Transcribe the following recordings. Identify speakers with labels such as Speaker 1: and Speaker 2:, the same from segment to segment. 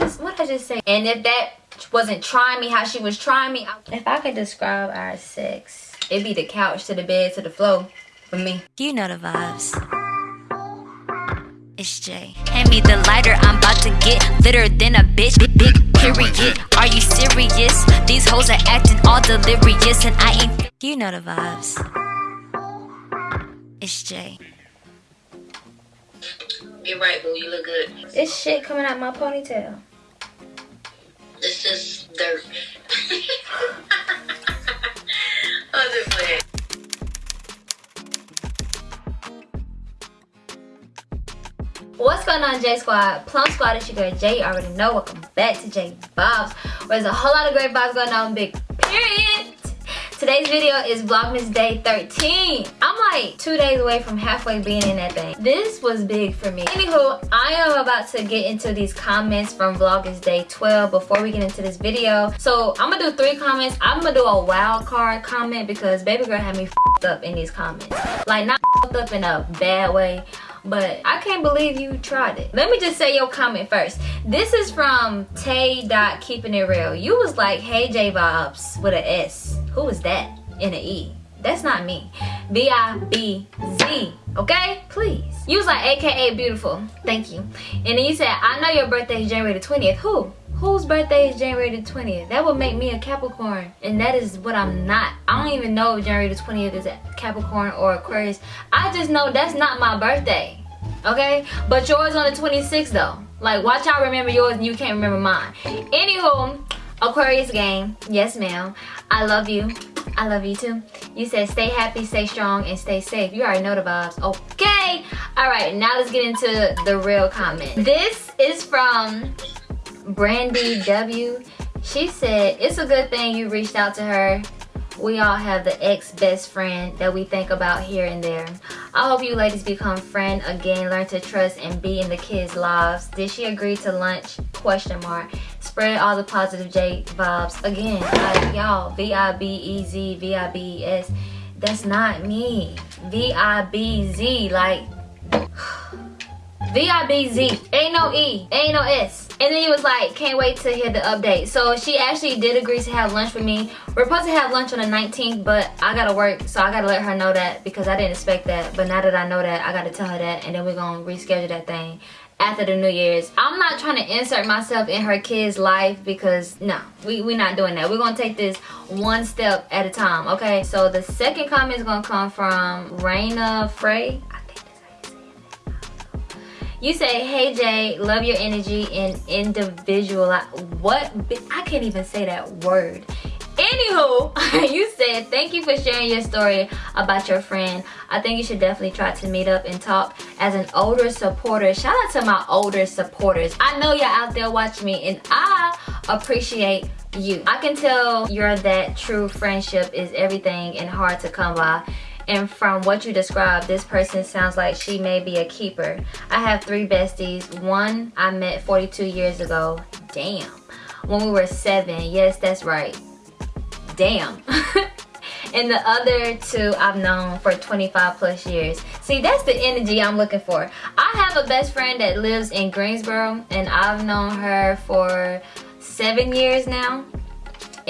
Speaker 1: just what I just say? And if that wasn't trying me how she was trying me, if I could describe our sex, it'd be the couch to the bed to the floor for me.
Speaker 2: You know the vibes. It's Jay. Hand me the lighter, I'm about to get litter than a bitch. Big, big period. Are you serious? These hoes are acting all delirious, and I ain't. You know the vibes. It's Jay.
Speaker 3: You're right, boo. You look good.
Speaker 1: This shit coming out my ponytail.
Speaker 3: This is dirt.
Speaker 1: What's going on J Squad? Plum Squad is your girl Jay. You already know. Welcome back to J Bob's. Where there's a whole lot of great vibes going on. Big period. Today's video is Vlogmas Day 13. I'm like two days away from halfway being in that thing. This was big for me. Anywho, I am about to get into these comments from Vlogmas Day 12 before we get into this video. So I'm gonna do three comments. I'm gonna do a wild card comment because baby girl had me up in these comments. Like not up in a bad way but I can't believe you tried it. Let me just say your comment first. This is from Tay Dot Keeping It Real. You was like, hey J Vibes with an S. Who is that in an E? That's not me. B-I-B-Z, okay? Please. You was like, AKA beautiful. Thank you. And then you said, I know your birthday is January the 20th. Who? Whose birthday is January the 20th? That would make me a Capricorn. And that is what I'm not. I don't even know if January the 20th is a Capricorn or Aquarius. I just know that's not my birthday. Okay? But yours on the 26th though. Like, watch y'all remember yours and you can't remember mine. Anywho, Aquarius game. Yes, ma'am. I love you. I love you too. You said stay happy, stay strong, and stay safe. You already know the vibes. Okay. All right, now let's get into the real comment. This is from Brandy W. She said, it's a good thing you reached out to her. We all have the ex-best friend that we think about here and there. I hope you ladies become friend again, learn to trust and be in the kids' lives. Did she agree to lunch? Question mark. Spread all the positive J vibes. Again, y'all, V-I-B-E-Z, V-I-B-E-S. That's not me. V-I-B-Z, like... V-I-B-Z. Ain't no E. Ain't no S. And then he was like, can't wait to hear the update. So she actually did agree to have lunch with me. We're supposed to have lunch on the 19th, but I gotta work, so I gotta let her know that because I didn't expect that. But now that I know that, I gotta tell her that, and then we're gonna reschedule that thing after the New Year's. I'm not trying to insert myself in her kid's life because no, we, we're not doing that. We're gonna take this one step at a time, okay? So the second comment is gonna come from Raina Frey. You say, hey Jay, love your energy and individual. What? I can't even say that word. Anywho, you said, thank you for sharing your story about your friend. I think you should definitely try to meet up and talk as an older supporter. Shout out to my older supporters. I know you're out there watching me and I appreciate you. I can tell you're that true friendship is everything and hard to come by and from what you described this person sounds like she may be a keeper. I have three besties. One i met 42 years ago. Damn. When we were seven yes that's right. Damn. And the other two I've known for 25 plus years. See, that's the energy I'm looking for. I have a best friend that lives in Greensboro and I've known her for seven years now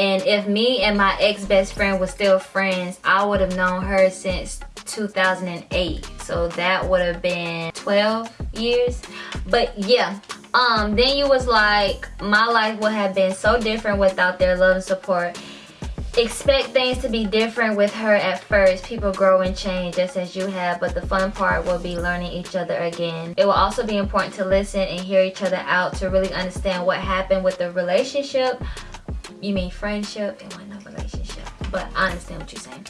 Speaker 1: and if me and my ex-best friend were still friends i would have known her since 2008 so that would have been 12 years. But yeah um then you was like my life would have been so different without their love and support. Expect things to be different with her at first. People grow and change just as you have but the fun part will be learning each other again. It will also be important to listen and hear each other out to really understand what happened with the relationship you mean friendship and one relationship. But i understand what you're saying.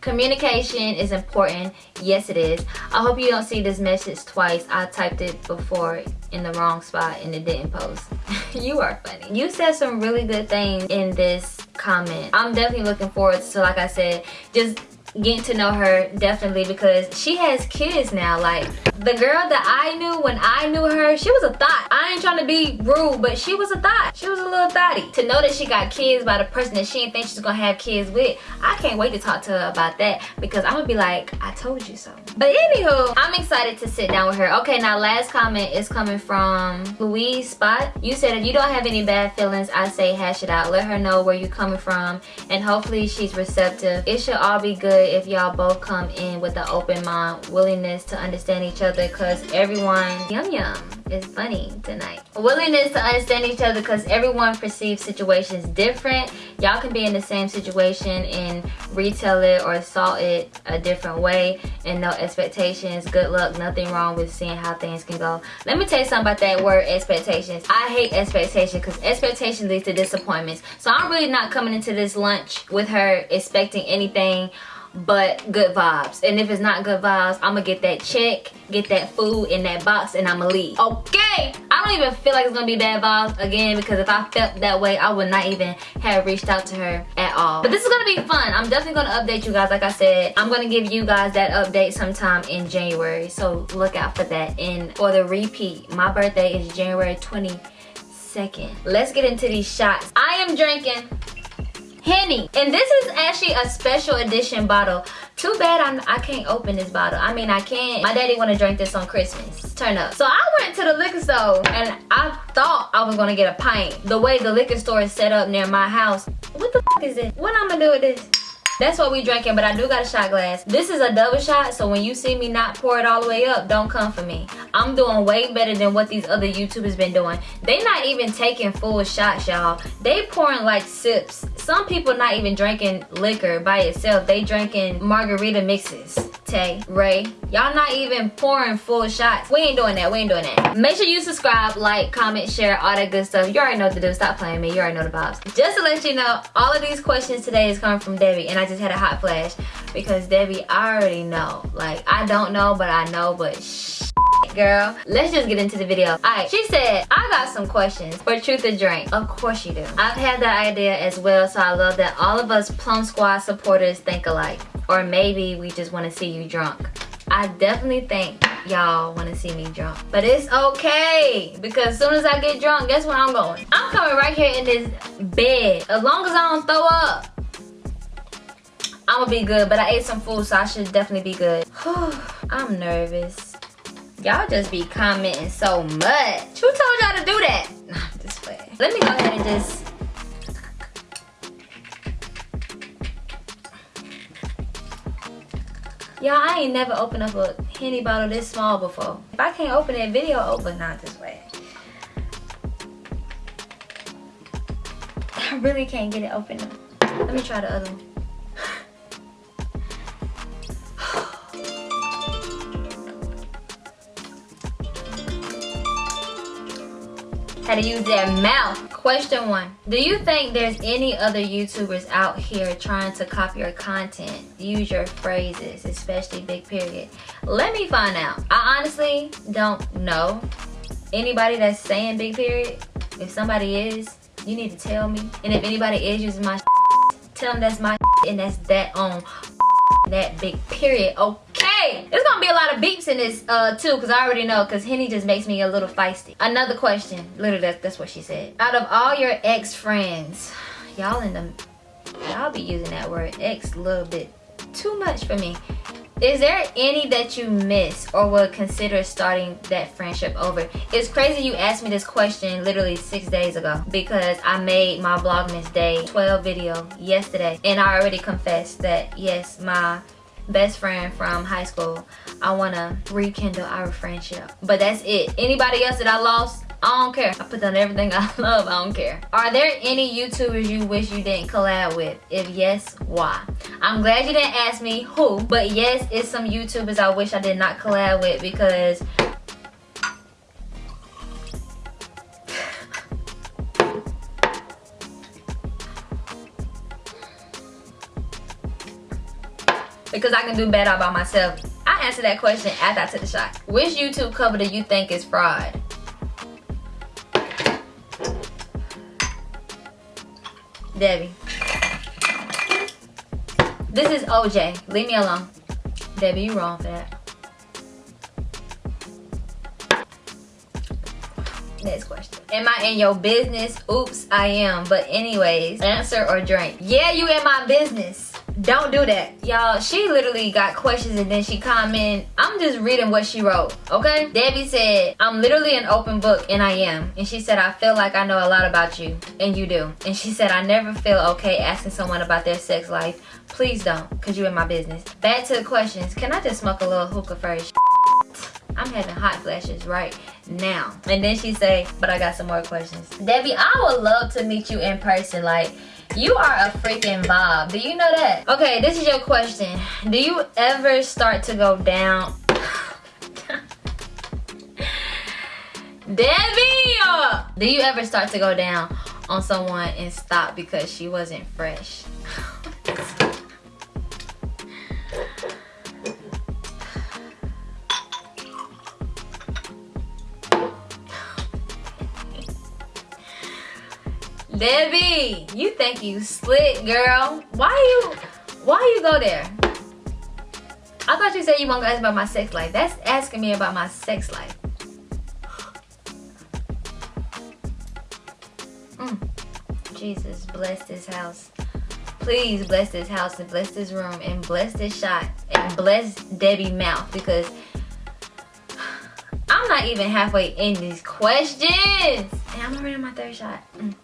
Speaker 1: Communication is important. Yes it is. I hope you don't see this message twice. I typed it before in the wrong spot and it didn't post. You are funny. You said some really good things in this comment. I'm definitely looking forward to like i said just getting to know her definitely because she has kids now. Like the girl that I knew when I knew her she was a thought Ain't trying to be rude but she was a thought she was a little thotty. To know that she got kids by the person that she didn't think she's gonna have kids with I can't wait to talk to her about that because I'm gonna be like I told you so. But anywho I'm excited to sit down with her. Okay now last comment is coming from Louise Spot. You said if you don't have any bad feelings I say hash it out. Let her know where you're coming from and hopefully she's receptive. It should all be good if y'all both come in with an open mind willingness to understand each other because everyone yum yum is funny willingness to understand each other because everyone perceives situations different. Y'all can be in the same situation and retell it or salt it a different way. And no expectations. Good luck. Nothing wrong with seeing how things can go. Let me tell you something about that word expectations. I hate expectations because expectation leads to disappointments. So i'm really not coming into this lunch with her expecting anything but good vibes. And if it's not good vibes i'm gonna get that check get that food in that box and i'm gonna leave. Okay. I don't even feel like it's gonna be bad vibes again because if i felt that way i would not even have reached out to her at all. But this is gonna be fun. I'm definitely gonna update you guys like i said. I'm gonna give you guys that update sometime in january. So look out for that. And for the repeat my birthday is january 22nd let's get into these shots. I am drinking Henny. And this is actually a special edition bottle. Too bad I'm, I can't open this bottle. I mean, I can't. My daddy want to drink this on Christmas. Turn up. So I went to the liquor store and I thought I was going to get a pint. The way the liquor store is set up near my house. What the is this? What I'm going to do with this? That's what we drinking, but I do got a shot glass. This is a double shot, so when you see me not pour it all the way up, don't come for me. I'm doing way better than what these other YouTubers been doing. They not even taking full shots, y'all. They pouring like sips. Some people not even drinking liquor by itself. They drinking margarita mixes. Tay, Ray, y'all not even pouring full shots. We ain't doing that. We ain't doing that. Make sure you subscribe, like, comment, share, all that good stuff. You already know what to do. Stop playing me. You already know the vibes. Just to let you know, all of these questions today is coming from Debbie, and I just had a hot flash because Debbie, I already know. Like, I don't know, but I know, but girl. Let's just get into the video. All right she said i got some questions for truth or drink. Of course you do. I've had that idea as well so i love that all of us plum squad supporters think alike. Or maybe we just want to see you drunk. I definitely think y'all want to see me drunk. But it's okay because as soon as i get drunk guess where i'm going? I'm coming right here in this bed. As long as i don't throw up I'm gonna be good, but I ate some food, so I should definitely be good. I'm nervous. Y'all just be commenting so much. Who told y'all to do that? Nah, this way. Let me go ahead and just Y'all, I ain't never opened up a Henny bottle this small before. If I can't open that video open, not this way. I really can't get it open. Let me try the other one. Had to use their mouth. Question one. Do you think there's any other YouTubers out here trying to copy your content? Use your phrases, especially big period. Let me find out. I honestly don't know anybody that's saying big period. If somebody is, you need to tell me. And if anybody is using my tell them that's my and that's that on that big period. Okay hey, there's gonna be a lot of beeps in this uh, too, because I already know, because Henny just makes me a little feisty. Another question, literally that's, that's what she said. Out of all your ex-friends, y'all in the, y'all be using that word ex a little bit too much for me. Is there any that you miss or would consider starting that friendship over? It's crazy you asked me this question literally six days ago because I made my Vlogmas Day 12 video yesterday and I already confessed that yes, my best friend from high school. I want to rekindle our friendship. But that's it. Anybody else that I lost, I don't care. I put down everything I love. I don't care. Are there any YouTubers you wish you didn't collab with? If yes, why? I'm glad you didn't ask me who, but yes, it's some YouTubers I wish I did not collab with because because I can do better by myself. I answered that question after I took the shot. Which YouTube cover do you think is fraud? Debbie. This is OJ. Leave me alone. Debbie, you wrong for that. Next question. Am I in your business? Oops, I am. But anyways, answer or drink. Yeah, you in my business. Don't do that. Y'all, she literally got questions and then she comment. I'm just reading what she wrote, okay? Debbie said, I'm literally an open book and I am. And she said, I feel like I know a lot about you. And you do. And she said, I never feel okay asking someone about their sex life. Please don't, because you in my business. Back to the questions. Can I just smoke a little hookah first? I'm having hot flashes right now. And then she say, but I got some more questions. Debbie, I would love to meet you in person. Like, you are a freaking vibe. Do you know that? Okay, this is your question. Do you ever start to go down? Debbie! Do you ever start to go down on someone and stop because she wasn't fresh? Debbie, you think you slick, girl. Why you, why you go there? I thought you said you want to ask about my sex life. That's asking me about my sex life. Mm. Jesus, bless this house. Please bless this house and bless this room and bless this shot and bless Debbie mouth because I'm not even halfway in these questions. And I'm already on my third shot. Mm.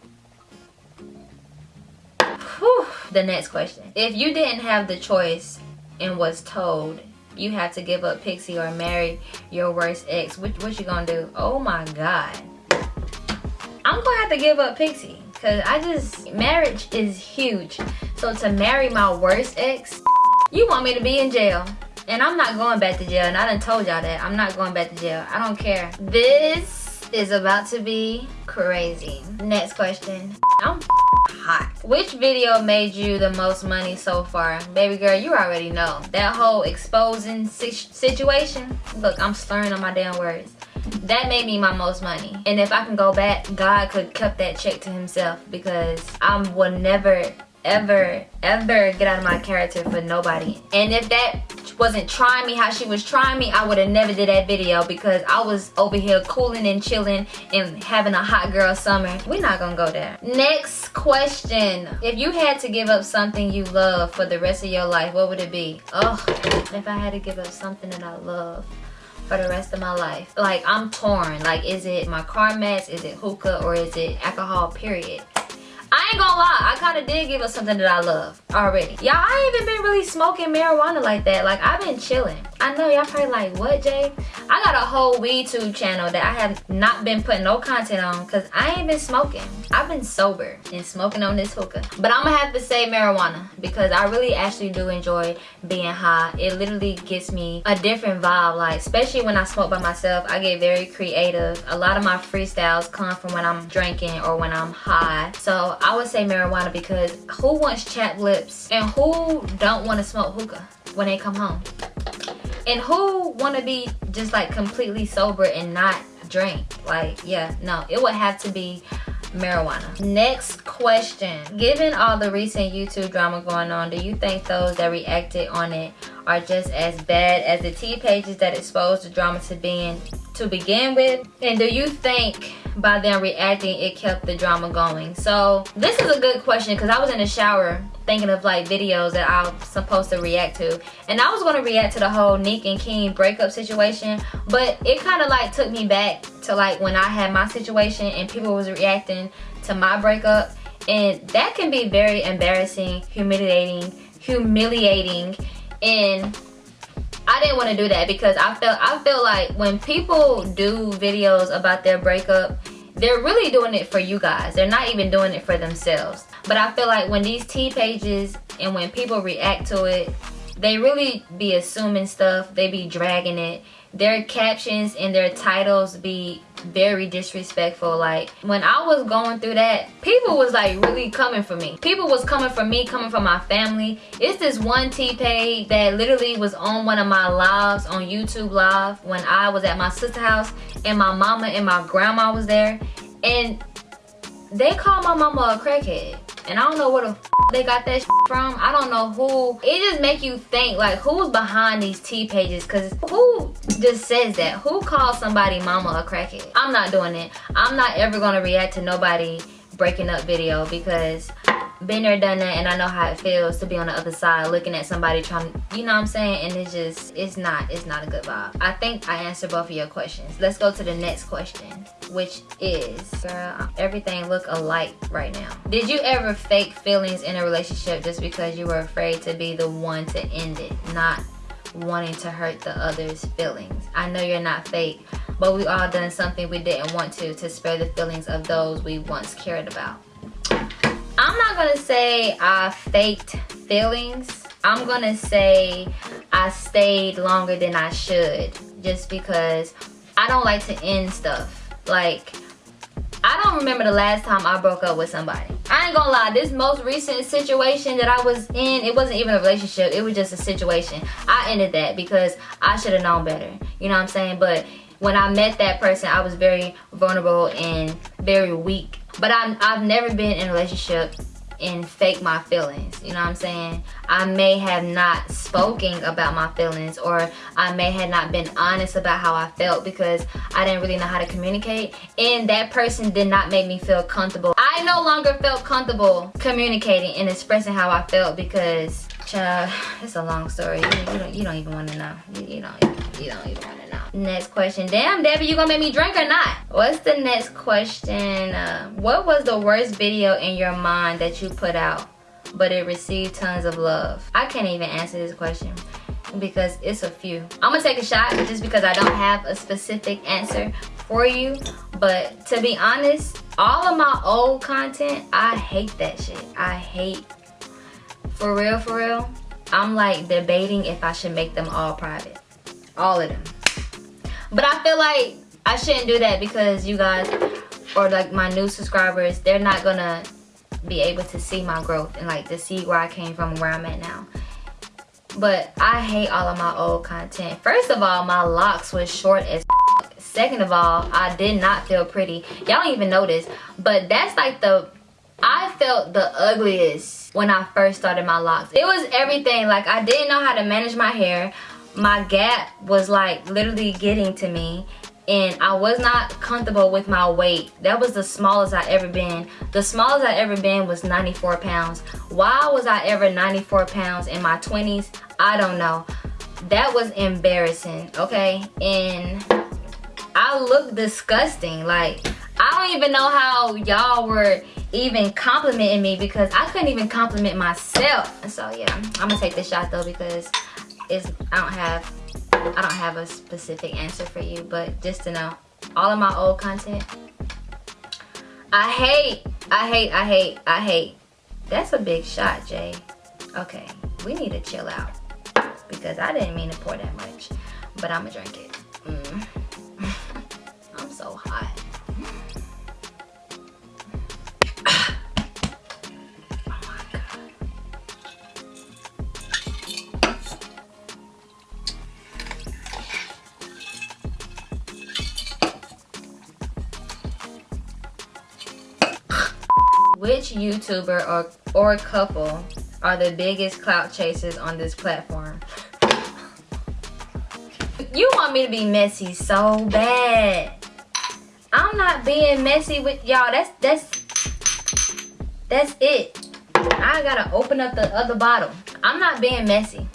Speaker 1: Whew. The next question. If you didn't have the choice and was told you have to give up Pixie or marry your worst ex, what, what you gonna do? Oh my God. I'm gonna have to give up Pixie because I just, marriage is huge. So to marry my worst ex, you want me to be in jail. And I'm not going back to jail. And I done told y'all that. I'm not going back to jail. I don't care. This is about to be crazy. Next question. I'm hot. Which video made you the most money so far? Baby girl, you already know. That whole exposing situation. Look, I'm slurring on my damn words. That made me my most money. And if I can go back, God could cut that check to himself because I will never ever, ever get out of my character for nobody. And if that wasn't trying me how she was trying me, I would have never did that video because I was over here cooling and chilling and having a hot girl summer. We're not gonna go there. Next question. If you had to give up something you love for the rest of your life, what would it be? Oh, if I had to give up something that I love for the rest of my life. Like I'm torn. Like is it my car mats? Is it hookah? Or is it alcohol period? I ain't gonna lie, I kind of did give us something that I love already. Y'all, I ain't even been really smoking marijuana like that. Like, I've been chilling. I know y'all probably like, what, Jay? I got a whole weed tube channel that I have not been putting no content on because I ain't been smoking. I've been sober and smoking on this hookah. But I'm gonna have to say marijuana because I really actually do enjoy being high. It literally gives me a different vibe. Like, especially when I smoke by myself, I get very creative. A lot of my freestyles come from when I'm drinking or when I'm high. So I would say marijuana because who wants chapped lips and who don't want to smoke hookah when they come home? And who want to be just like completely sober and not drink? Like, yeah, no, it would have to be marijuana. Next question. Given all the recent YouTube drama going on, do you think those that reacted on it are just as bad as the T pages that exposed the drama to being to begin with? And do you think by them reacting it kept the drama going? So this is a good question because I was in the shower thinking of like videos that I'm supposed to react to. And I was going to react to the whole Nick and King breakup situation. But it kind of like took me back to like when I had my situation and people was reacting to my breakup. And that can be very embarrassing, humiliating, humiliating. And I didn't want to do that because I felt I feel like when people do videos about their breakup, they're really doing it for you guys. They're not even doing it for themselves. But I feel like when these T pages and when people react to it, they really be assuming stuff. They be dragging it. Their captions and their titles be very disrespectful. Like when i was going through that people was like really coming for me. People was coming for me coming for my family. It's this one t-page that literally was on one of my lives on youtube live when i was at my sister house and my mama and my grandma was there. And they call my mama a crackhead and I don't know where the they got that from. I don't know who. It just make you think like who's behind these T pages because who just says that? Who calls somebody mama a crackhead? I'm not doing it. I'm not ever gonna react to nobody breaking up video because been there done that and i know how it feels to be on the other side looking at somebody trying you know what i'm saying? And it's just it's not it's not a good vibe. I think i answered both of your questions. Let's go to the next question which is girl everything look alike right now. Did you ever fake feelings in a relationship just because you were afraid to be the one to end it not wanting to hurt the other's feelings? I know you're not fake but we all done something we didn't want to to spare the feelings of those we once cared about I'm not gonna say I faked feelings. I'm gonna say I stayed longer than I should just because I don't like to end stuff. Like, I don't remember the last time I broke up with somebody. I ain't gonna lie, this most recent situation that I was in, it wasn't even a relationship, it was just a situation. I ended that because I should have known better. You know what I'm saying? But when I met that person, I was very vulnerable and very weak. But I'm, I've never been in a relationship and fake my feelings you know what i'm saying? I may have not spoken about my feelings or i may have not been honest about how i felt because i didn't really know how to communicate and that person did not make me feel comfortable. I no longer felt comfortable communicating and expressing how i felt because child it's a long story. You, don't you don't even want to know. You, you don't you don't even want to know next question. Damn debbie you gonna make me drink or not? What's the next question? Uh, what was the worst video in your mind that you put out but it received tons of love? I can't even answer this question because it's a few. I'm gonna take a shot just because i don't have a specific answer for you but to be honest all of my old content i hate that shit. I hate for real for real i'm like debating if i should make them all private. All of them but i feel like i shouldn't do that because you guys or like my new subscribers they're not gonna be able to see my growth and like to see where i came from where i'm at now. But i hate all of my old content. First of all my locks was short as second of all i did not feel pretty. Y'all don't even notice. But that's like the i felt the ugliest when i first started my locks. It was everything. Like i didn't know how to manage my hair my gap was like literally getting to me and I was not comfortable with my weight. That was the smallest I ever been. The smallest I ever been was 94 pounds. Why was I ever 94 pounds in my 20s? I don't know. That was embarrassing, okay? And I look disgusting. Like, I don't even know how y'all were even complimenting me because I couldn't even compliment myself. So yeah, I'm gonna take this shot though because it's I don't have I don't have a specific answer for you, but just to know, all of my old content, I hate, I hate, I hate, I hate. That's a big shot, Jay. Okay, we need to chill out because I didn't mean to pour that much, but I'm gonna drink it. Mm. I'm so hot. YouTuber or, or couple are the biggest clout chasers on this platform? You want me to be messy so bad. I'm not being messy with y'all. That's that's that's it. I gotta open up the other bottle. I'm not being messy.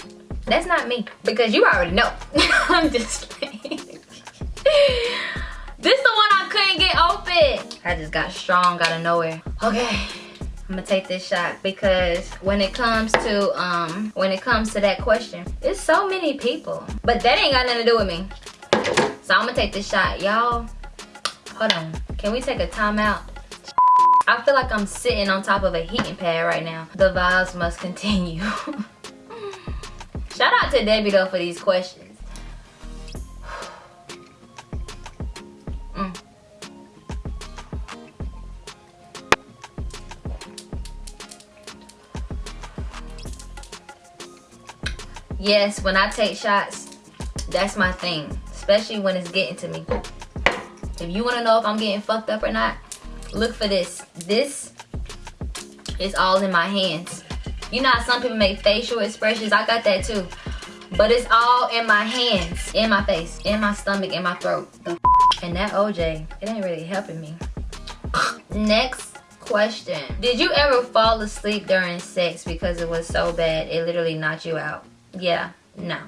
Speaker 1: That's not me. Because you already know. I'm just playing. This the one I couldn't get open. I just got strong out of nowhere. Okay, I'm gonna take this shot because when it comes to um when it comes to that question, it's so many people. But that ain't got nothing to do with me. So I'm gonna take this shot. Y'all, hold on. Can we take a timeout? I feel like I'm sitting on top of a heating pad right now. The vibes must continue. Shout out to Debbie though for these questions. Yes when i take shots that's my thing especially when it's getting to me if you want to know if i'm getting fucked up or not look for this this is all in my hands. You know how some people make facial expressions? I got that too. But it's all in my hands, in my face, in my stomach, in my throat. And that OJ, it ain't really helping me. Next question. Did you ever fall asleep during sex because it was so bad it literally knocked you out? Yeah, no.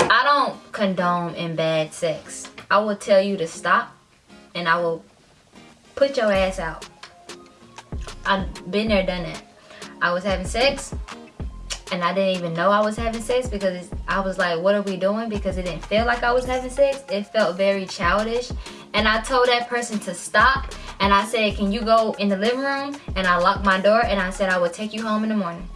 Speaker 1: I don't condone in bad sex. I will tell you to stop and I will put your ass out. I've been there, done it. I was having sex and I didn't even know I was having sex because I was like, what are we doing? Because it didn't feel like I was having sex. It felt very childish. And I told that person to stop. And I said, can you go in the living room? And I locked my door and I said, I will take you home in the morning.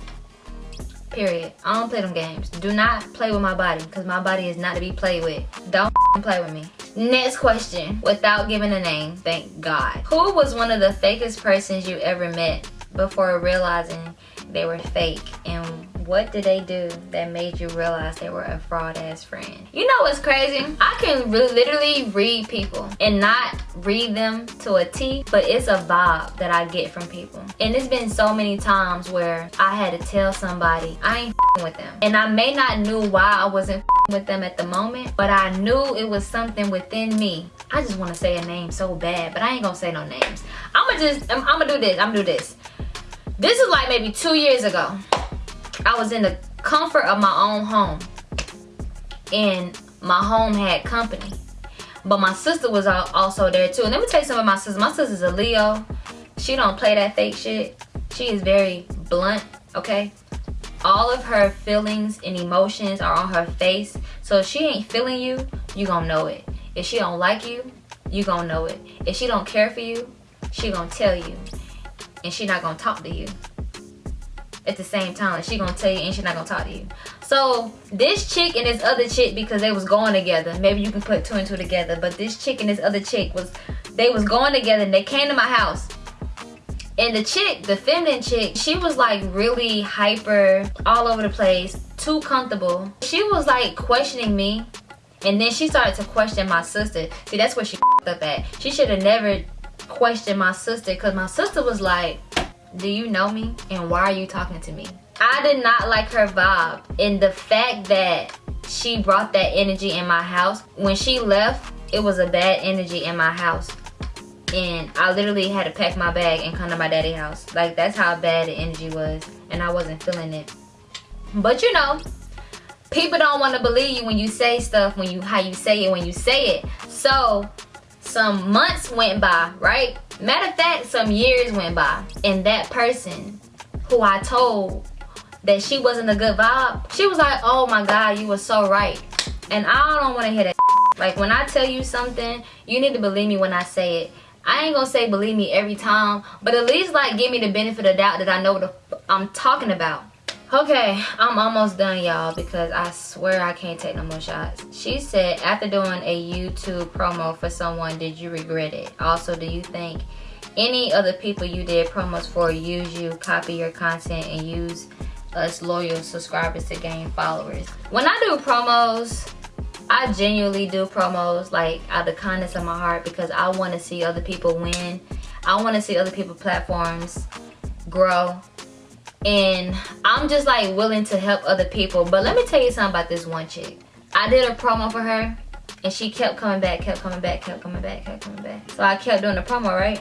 Speaker 1: Period. I don't play them games. Do not play with my body because my body is not to be played with. Don't play with me. Next question, without giving a name, thank God. Who was one of the fakest persons you ever met before realizing they were fake and what did they do that made you realize they were a fraud ass friend? You know what's crazy? I can literally read people and not read them to a t but it's a vibe that i get from people. And it's been so many times where i had to tell somebody i ain't with them. And i may not knew why i wasn't with them at the moment but i knew it was something within me. I just want to say a name so bad but i ain't gonna say no names. I'm gonna just i'm, I'm gonna do this i'm gonna do this. This is like maybe two years ago. I was in the comfort of my own home. And my home had company. But my sister was also there too. And let me tell you something about my sister. My sister's a Leo. She don't play that fake shit. She is very blunt, okay? All of her feelings and emotions are on her face. So if she ain't feeling you, you gonna know it. If she don't like you, you gonna know it. If she don't care for you, she gonna tell you and she not gonna talk to you at the same time. She gonna tell you and she not gonna talk to you. So this chick and this other chick because they was going together maybe you can put two and two together but this chick and this other chick was they was going together and they came to my house. And the chick the feminine chick she was like really hyper all over the place too comfortable. She was like questioning me and then she started to question my sister. See that's where she up at. She should have never questioned my sister because my sister was like, do you know me? And why are you talking to me? I did not like her vibe. And the fact that she brought that energy in my house, when she left, it was a bad energy in my house. And I literally had to pack my bag and come to my daddy house. Like, that's how bad the energy was. And I wasn't feeling it. But you know, people don't want to believe you when you say stuff, when you how you say it, when you say it. So some months went by, right? Matter of fact, some years went by. And that person who I told that she wasn't a good vibe, she was like, oh my God, you were so right. And I don't want to hear that. Like when I tell you something, you need to believe me when I say it. I ain't gonna say believe me every time, but at least like give me the benefit of doubt that I know what I'm talking about. Okay, I'm almost done, y'all, because I swear I can't take no more shots. She said, after doing a YouTube promo for someone, did you regret it? Also, do you think any other people you did promos for use you, copy your content, and use us loyal subscribers to gain followers? When I do promos, I genuinely do promos like out of the kindness of my heart because I want to see other people win. I want to see other people platforms grow and I'm just like willing to help other people. But let me tell you something about this one chick. I did a promo for her and she kept coming back, kept coming back, kept coming back, kept coming back. So I kept doing the promo, right?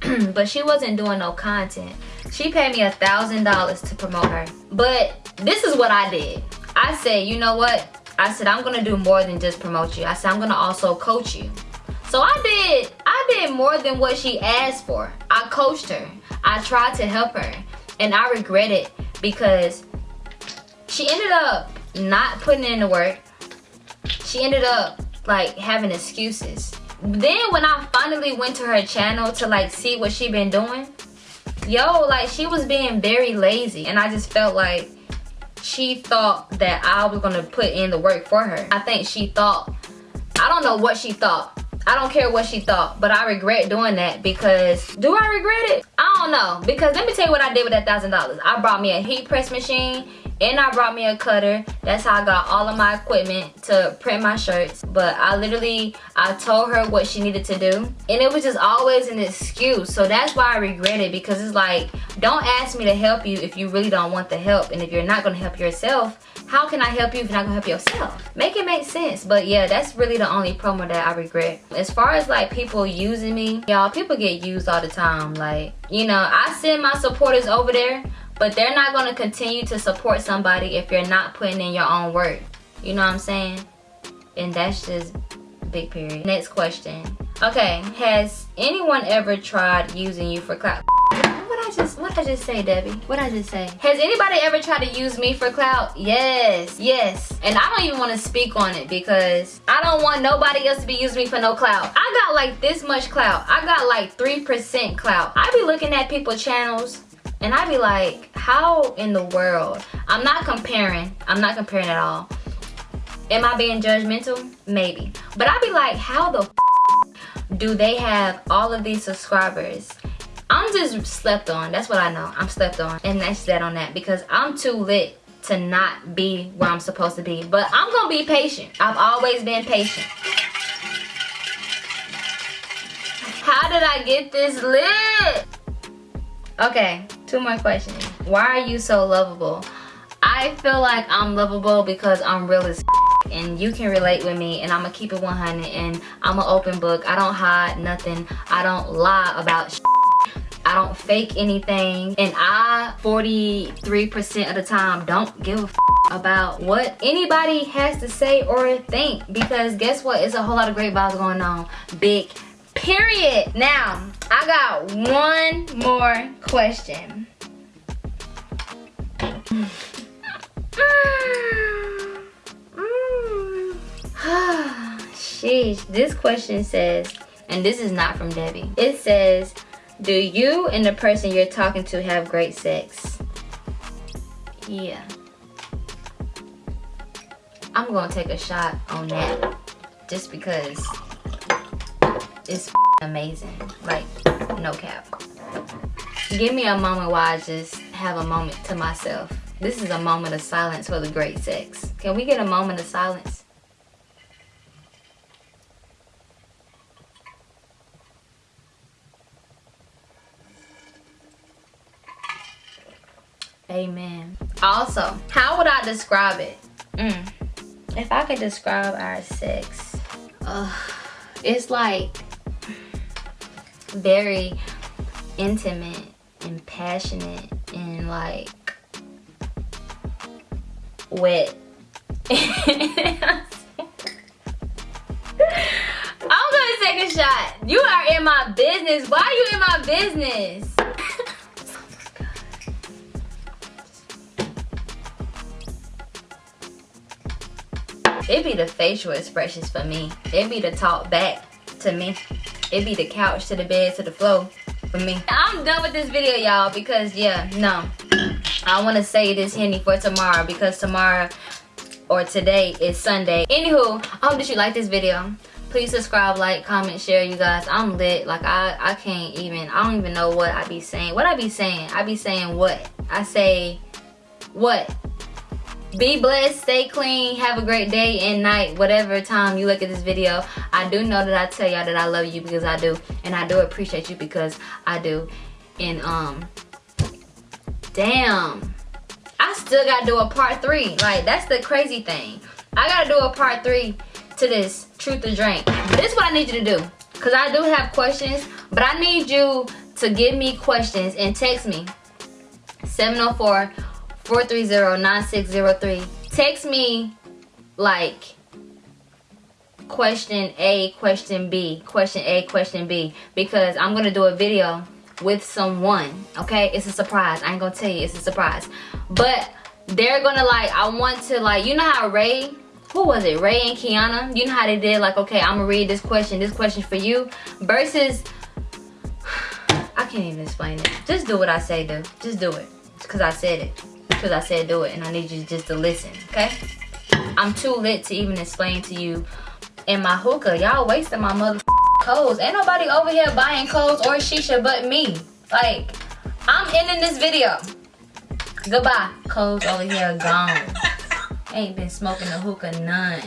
Speaker 1: but she wasn't doing no content. She paid me a thousand dollars to promote her. But this is what I did. I said, you know what? I said, I'm gonna do more than just promote you. I said, I'm gonna also coach you. So I did, I did more than what she asked for. I coached her. I tried to help her and I regret it because she ended up not putting in the work. She ended up like having excuses. Then when I finally went to her channel to like see what she been doing, yo, like she was being very lazy and I just felt like she thought that I was gonna put in the work for her. I think she thought, I don't know what she thought, I don't care what she thought, but I regret doing that because, do I regret it? I don't know, because let me tell you what I did with that $1,000. I brought me a heat press machine and I brought me a cutter. That's how I got all of my equipment to print my shirts. But I literally, I told her what she needed to do. And it was just always an excuse. So that's why I regret it because it's like, don't ask me to help you if you really don't want the help. And if you're not gonna help yourself, how can I help you if you're not gonna help yourself? Make it make sense. But yeah, that's really the only promo that I regret. As far as like people using me, y'all, people get used all the time. Like, you know, I send my supporters over there, but they're not gonna continue to support somebody if you're not putting in your own work. You know what I'm saying? And that's just big period. Next question. Okay, has anyone ever tried using you for clout? What I just what I just say, Debbie? What I just say? Has anybody ever tried to use me for clout? Yes, yes. And I don't even want to speak on it because I don't want nobody else to be using me for no clout. I got like this much clout. I got like 3% clout. I be looking at people's channels and I'd be like, how in the world? I'm not comparing. I'm not comparing at all. Am I being judgmental? Maybe. But I'd be like, how the do they have all of these subscribers I'm just slept on. That's what I know. I'm slept on. And that's that on that because I'm too lit to not be where I'm supposed to be. But I'm going to be patient. I've always been patient. How did I get this lit? Okay, two more questions. Why are you so lovable? I feel like I'm lovable because I'm real as and you can relate with me and I'm gonna keep it 100 and I'm an open book. I don't hide nothing. I don't lie about I don't fake anything. And I, 43% of the time, don't give a about what anybody has to say or think. Because guess what? It's a whole lot of great vibes going on. Big period. Now, I got one more question. Sheesh, this question says, and this is not from Debbie. It says, do you and the person you're talking to have great sex? Yeah. I'm gonna take a shot on that just because it's amazing. Like, no cap. Give me a moment while I just have a moment to myself. This is a moment of silence for the great sex. Can we get a moment of silence? Amen. Also, how would I describe it? Mm. If I could describe our sex, uh, it's like very intimate and passionate and like wet. I'm gonna take a shot. You are in my business. Why are you in my business? it be the facial expressions for me. It be the talk back to me. It be the couch to the bed to the floor for me. I'm done with this video, y'all, because yeah, no. I want to say this Henny for tomorrow because tomorrow or today is Sunday. Anywho, I hope that you like this video. Please subscribe, like, comment, share, you guys. I'm lit. Like, I, I can't even, I don't even know what I be saying. What I be saying? I be saying what? I say, what? Be blessed stay clean have a great day and night whatever time you look at this video. I do know that i tell y'all that i love you because i do and i do appreciate you because i do. And um damn i still gotta do a part three. Like that's the crazy thing. I gotta do a part three to this truth or drink. This is what i need you to do because i do have questions but i need you to give me questions and text me. 704 430-9603. Text me like question A, question B, question A, question B because I'm going to do a video with someone, okay? It's a surprise. I ain't going to tell you. It's a surprise. But they're going to like, I want to like, you know how Ray, who was it? Ray and Kiana? You know how they did like, okay, I'm going to read this question, this question for you versus, I can't even explain it. Just do what I say, do. Just do it because I said it because I said do it and I need you just to listen, okay? I'm too lit to even explain to you in my hookah. Y'all wasting my mother clothes. Ain't nobody over here buying clothes or shisha but me. Like, I'm ending this video.
Speaker 4: Goodbye. Clothes over here gone. Ain't been smoking the hookah none.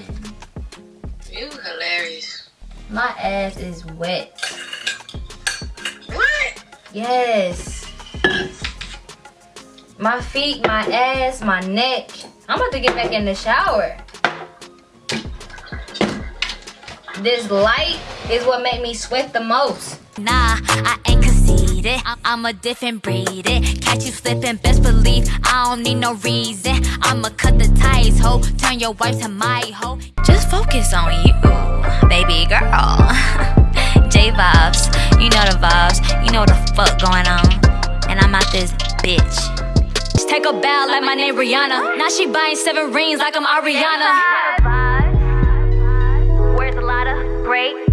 Speaker 5: You hilarious.
Speaker 4: My ass is wet.
Speaker 5: What?
Speaker 4: Yes. My feet, my ass, my neck. I'm about to get back in the shower. This light is what make me sweat the most.
Speaker 1: Nah, I ain't conceited. I'm a different breed. Catch you slipping, best believe I don't need no reason. I'ma cut the ties, ho. Turn your wife to my hoe. Just focus on you, baby girl. J vibes, you know the vibes. You know the fuck going on. And I'm out this bitch. Take a bow like my name Rihanna. Now she buying seven rings like I'm Ariana. Where's the lot of great?